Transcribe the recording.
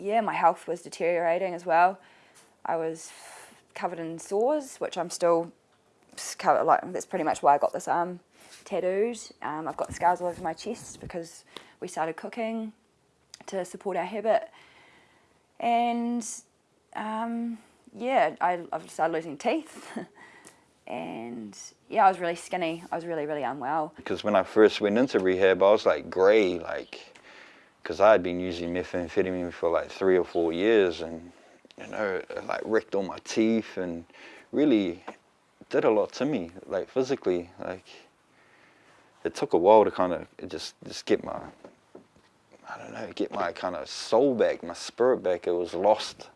yeah, my health was deteriorating as well. I was covered in sores, which I'm still covered, like, that's pretty much why I got this arm tattooed. Um, I've got scars all over my chest because we started cooking to support our habit. And um, yeah, I, I've started losing teeth. and yeah, I was really skinny. I was really, really unwell. Because when I first went into rehab, I was like grey, like, because I had been using methamphetamine for like three or four years and, you know, like wrecked all my teeth and really did a lot to me, like physically. Like, it took a while to kind of just, just get my, I don't know, get my kind of soul back, my spirit back. It was lost